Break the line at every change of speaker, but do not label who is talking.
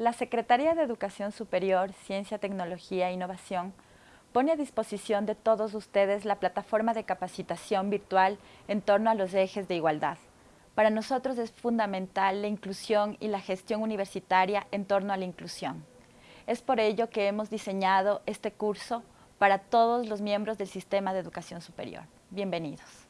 La Secretaría de Educación Superior, Ciencia, Tecnología e Innovación pone a disposición de todos ustedes la plataforma de capacitación virtual en torno a los ejes de igualdad. Para nosotros es fundamental la inclusión y la gestión universitaria en torno a la inclusión. Es por ello que hemos diseñado este curso para todos los miembros del sistema de educación superior. Bienvenidos.